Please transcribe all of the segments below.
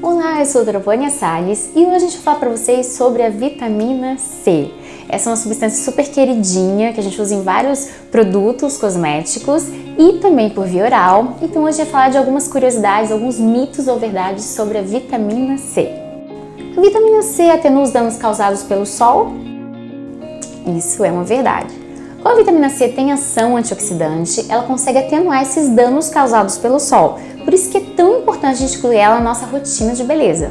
Olá, eu sou a doutora Vânia Salles e hoje a gente vai falar para vocês sobre a vitamina C. Essa é uma substância super queridinha que a gente usa em vários produtos cosméticos e também por via oral. Então hoje a gente vai falar de algumas curiosidades, alguns mitos ou verdades sobre a vitamina C. A vitamina C atenua os danos causados pelo sol? Isso é uma verdade. Como a vitamina C tem ação antioxidante, ela consegue atenuar esses danos causados pelo sol, por isso que é tão importante a gente incluir ela na nossa rotina de beleza.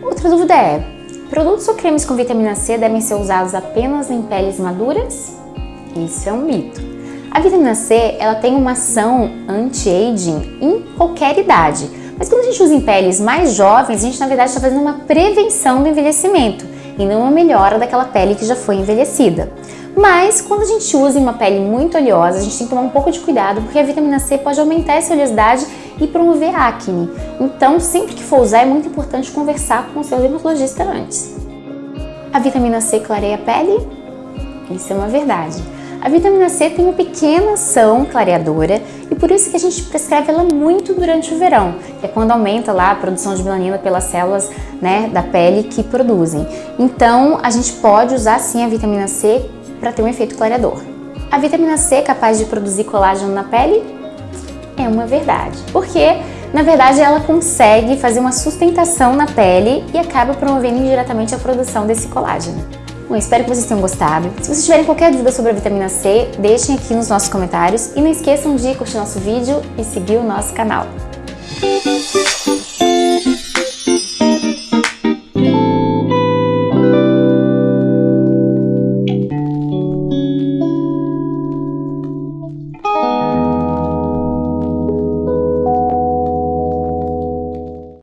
Outra dúvida é, produtos ou cremes com vitamina C devem ser usados apenas em peles maduras? Isso é um mito. A vitamina C ela tem uma ação anti-aging em qualquer idade, mas quando a gente usa em peles mais jovens, a gente na verdade está fazendo uma prevenção do envelhecimento e não uma melhora daquela pele que já foi envelhecida. Mas quando a gente usa em uma pele muito oleosa, a gente tem que tomar um pouco de cuidado porque a vitamina C pode aumentar essa oleosidade e promover acne. Então, sempre que for usar, é muito importante conversar com o seu dermatologista antes. A vitamina C clareia a pele? Isso é uma verdade. A vitamina C tem uma pequena ação clareadora e por isso que a gente prescreve ela muito durante o verão, que é quando aumenta lá a produção de melanina pelas células né, da pele que produzem. Então, a gente pode usar sim a vitamina C para ter um efeito clareador. A vitamina C é capaz de produzir colágeno na pele? É uma verdade. Porque, na verdade, ela consegue fazer uma sustentação na pele e acaba promovendo indiretamente a produção desse colágeno. Bom, espero que vocês tenham gostado. Se vocês tiverem qualquer dúvida sobre a vitamina C, deixem aqui nos nossos comentários e não esqueçam de curtir nosso vídeo e seguir o nosso canal.